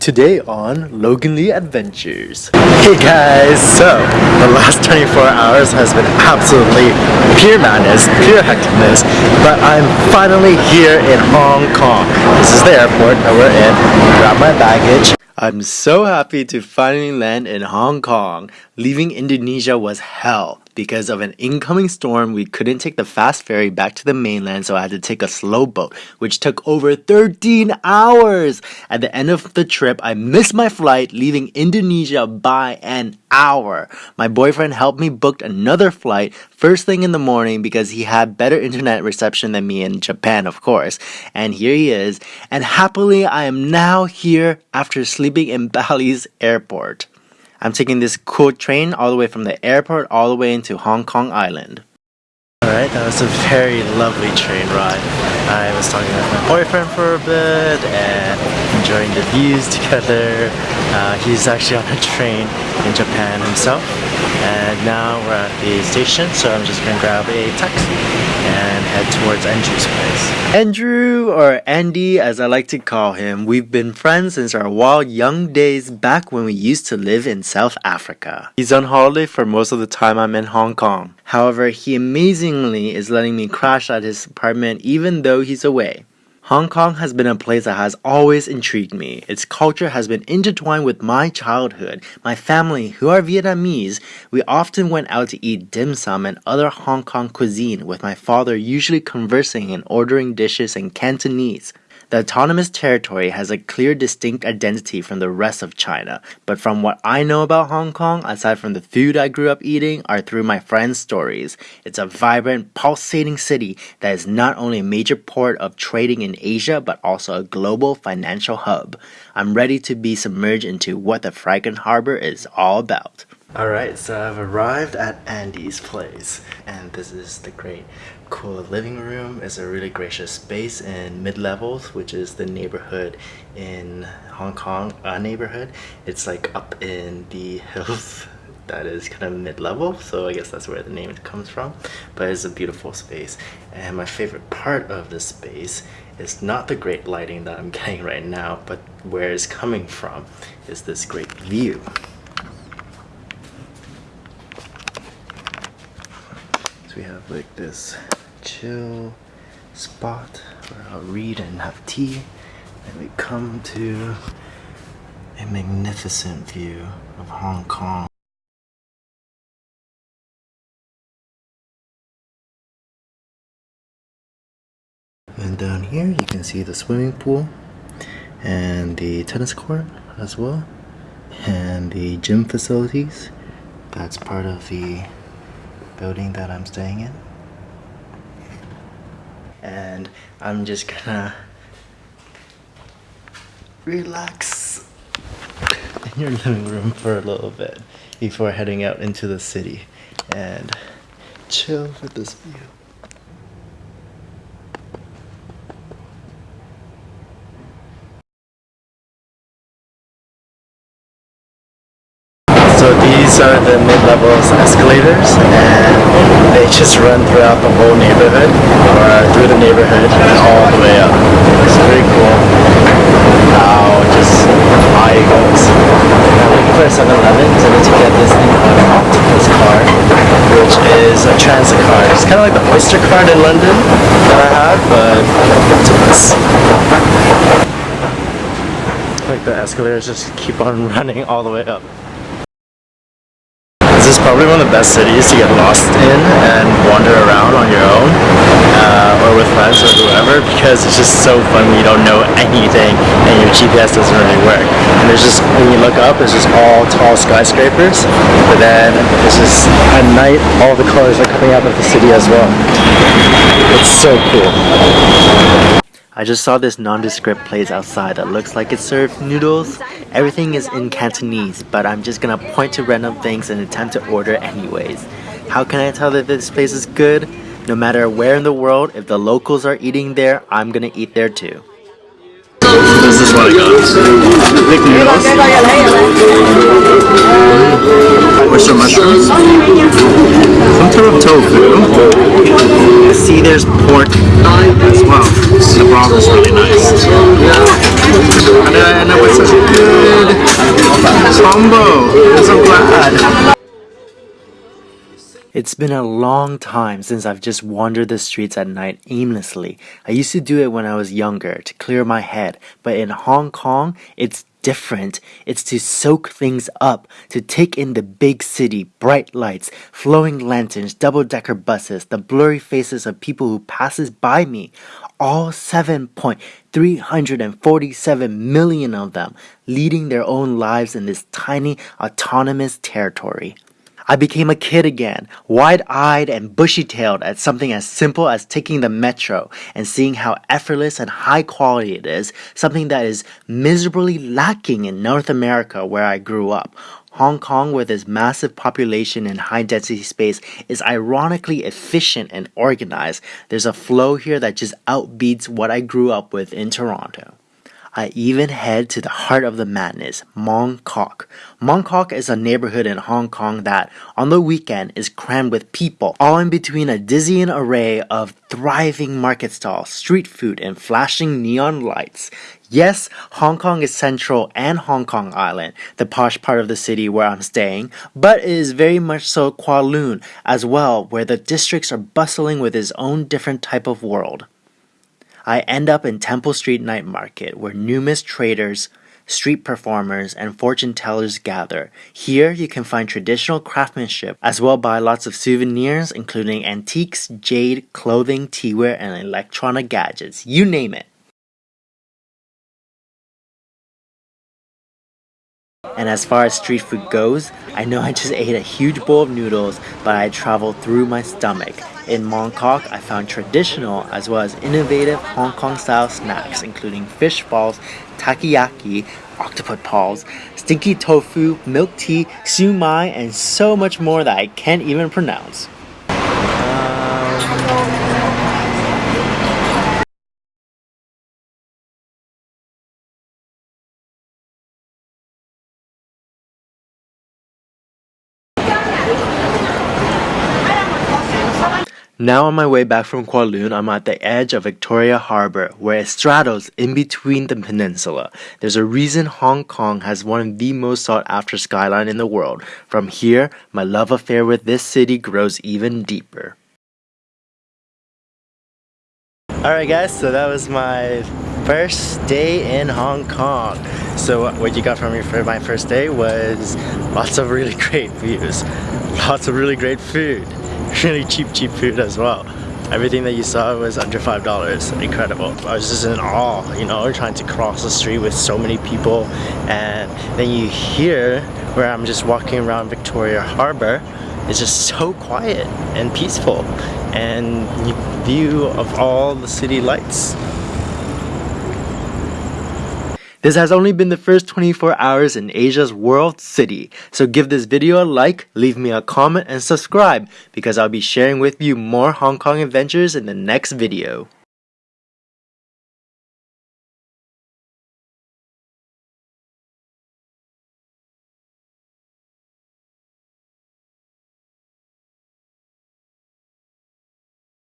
Today on Logan Lee Adventures. Hey guys, so the last 24 hours has been absolutely pure madness, pure hecticness, but I'm finally here in Hong Kong. This is the airport that we're in. Grab my baggage. I'm so happy to finally land in Hong Kong. Leaving Indonesia was hell. Because of an incoming storm, we couldn't take the fast ferry back to the mainland, so I had to take a slow boat, which took over 13 hours. At the end of the trip, I missed my flight, leaving Indonesia by an hour. My boyfriend helped me book another flight first thing in the morning because he had better internet reception than me in Japan, of course. And here he is. And happily, I am now here after sleeping in Bali's airport. I'm taking this cool train all the way from the airport all the way into Hong Kong Island. Alright, that was a very lovely train ride. I was talking with my boyfriend for a bit and enjoying the views together. Uh, he's actually on a train in Japan himself. And now we're at the station, so I'm just gonna grab a taxi and head towards Andrew's place. Andrew, or Andy as I like to call him, we've been friends since our wild young days back when we used to live in South Africa. He's on holiday for most of the time I'm in Hong Kong. However, he amazingly is letting me crash at his apartment even though he's away. Hong Kong has been a place that has always intrigued me. Its culture has been intertwined with my childhood. My family, who are Vietnamese, we often went out to eat dim sum and other Hong Kong cuisine with my father usually conversing and ordering dishes in Cantonese. The autonomous territory has a clear distinct identity from the rest of China, but from what I know about Hong Kong, aside from the food I grew up eating, are through my friends' stories. It's a vibrant, pulsating city that is not only a major port of trading in Asia, but also a global financial hub. I'm ready to be submerged into what the Fragrant Harbor is all about. Alright, so I've arrived at Andy's place, and this is the great cool living room. It's a really gracious space in mid-levels, which is the neighborhood in Hong Kong, a neighborhood. It's like up in the hills that is kind of mid-level, so I guess that's where the name comes from. But it's a beautiful space. And my favorite part of this space is not the great lighting that I'm getting right now, but where it's coming from is this great view. We have like this chill spot where I'll read and have tea and we come to a magnificent view of Hong Kong. And down here you can see the swimming pool and the tennis court as well and the gym facilities. That's part of the building that I'm staying in and I'm just gonna relax in your living room for a little bit before heading out into the city and chill with this view. So these are the mid-levels escalators and they just run throughout the whole neighborhood or through the neighborhood and all the way up. It's pretty cool how just high it goes. I'm looking for a 7-Eleven so to get this thing called an Octopus card which is a transit card. It's kind of like the Oyster card in London that I have but Octopus. Like the escalators just keep on running all the way up probably one of the best cities to get lost in and wander around on your own uh, or with friends or whoever because it's just so fun when you don't know anything and your GPS doesn't really work. And there's just, when you look up, it's just all tall skyscrapers, but then it's just, at night, all the colors are coming out of the city as well. It's so cool. I just saw this nondescript place outside that looks like it serves noodles. Everything is in Cantonese, but I'm just gonna point to random things and attempt to order anyways. How can I tell that this place is good? No matter where in the world, if the locals are eating there, I'm gonna eat there too. Noodles. Oyster mushrooms. Some type of tofu. See, there's pork as well. The broth is really nice. And, uh, and what's combo. I'm so glad. It's been a long time since I've just wandered the streets at night aimlessly. I used to do it when I was younger to clear my head, but in Hong Kong, it's different. It's to soak things up, to take in the big city, bright lights, flowing lanterns, double-decker buses, the blurry faces of people who passes by me. All 7.347 million of them leading their own lives in this tiny autonomous territory. I became a kid again, wide-eyed and bushy-tailed at something as simple as taking the metro and seeing how effortless and high quality it is, something that is miserably lacking in North America where I grew up. Hong Kong with its massive population and high density space is ironically efficient and organized. There's a flow here that just outbeats what I grew up with in Toronto. I even head to the heart of the madness, Mong Kok. Mong Kok is a neighborhood in Hong Kong that, on the weekend, is crammed with people, all in between a dizzying array of thriving market stalls, street food, and flashing neon lights. Yes, Hong Kong is central and Hong Kong Island, the posh part of the city where I'm staying, but it is very much so Kowloon as well, where the districts are bustling with its own different type of world. I end up in Temple Street Night Market where numerous traders, street performers, and fortune tellers gather. Here you can find traditional craftsmanship as well buy lots of souvenirs including antiques, jade, clothing, teaware, and electronic gadgets. You name it. And as far as street food goes, I know I just ate a huge bowl of noodles, but I traveled through my stomach. In Mong Kok, I found traditional as well as innovative Hong Kong style snacks including fish balls, takoyaki, octopus balls, stinky tofu, milk tea, siu mai, and so much more that I can't even pronounce. Now on my way back from Kowloon, I'm at the edge of Victoria Harbour, where it straddles in between the peninsula. There's a reason Hong Kong has one of the most sought after skyline in the world. From here, my love affair with this city grows even deeper. Alright guys, so that was my first day in Hong Kong. So uh, what you got from me for my first day was lots of really great views, lots of really great food, really cheap cheap food as well. Everything that you saw was under five dollars. Incredible. I was just in awe you know trying to cross the street with so many people. And then you hear where I'm just walking around Victoria Harbor. It's just so quiet and peaceful. And view of all the city lights this has only been the first 24 hours in Asia's world city, so give this video a like, leave me a comment, and subscribe because I'll be sharing with you more Hong Kong adventures in the next video.